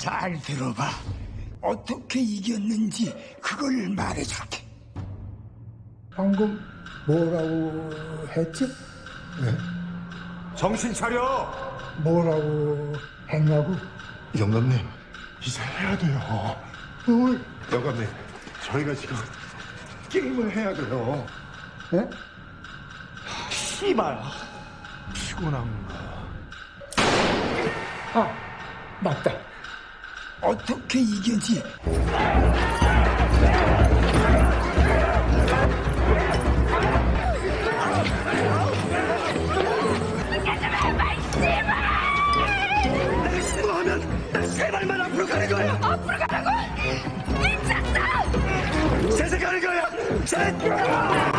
잘 들어봐. 어떻게 이겼는지 그걸 말해줄게. 방금 뭐라고 했지? 정신 차려! 뭐라고 했냐고? 영감님, 이제 해야 돼요. 뭘? 영감님, 저희가 지금 게임을 해야 돼요. 예? 씨발! 피곤한가? 아, 맞다. 어떻게 이겼지? 제발만 앞으로 가는 거야! 앞으로 가라고! 미쳤어! 재생하는 거야! 재!